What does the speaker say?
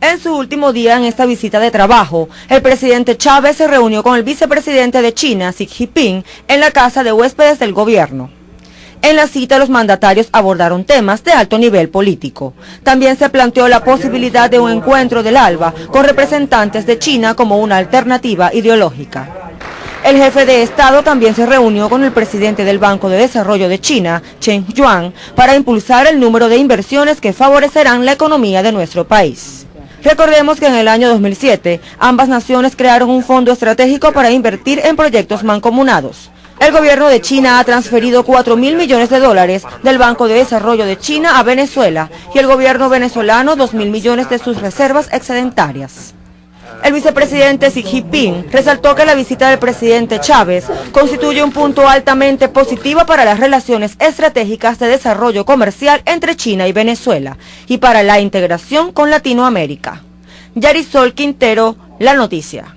En su último día en esta visita de trabajo, el presidente Chávez se reunió con el vicepresidente de China, Xi Jinping, en la casa de huéspedes del gobierno. En la cita los mandatarios abordaron temas de alto nivel político. También se planteó la posibilidad de un encuentro del ALBA con representantes de China como una alternativa ideológica. El jefe de Estado también se reunió con el presidente del Banco de Desarrollo de China, Chen Yuan, para impulsar el número de inversiones que favorecerán la economía de nuestro país. Recordemos que en el año 2007 ambas naciones crearon un fondo estratégico para invertir en proyectos mancomunados. El gobierno de China ha transferido 4 mil millones de dólares del Banco de Desarrollo de China a Venezuela y el gobierno venezolano 2 mil millones de sus reservas excedentarias. El vicepresidente Xi Jinping resaltó que la visita del presidente Chávez constituye un punto altamente positivo para las relaciones estratégicas de desarrollo comercial entre China y Venezuela y para la integración con Latinoamérica. Yarisol Quintero, La Noticia.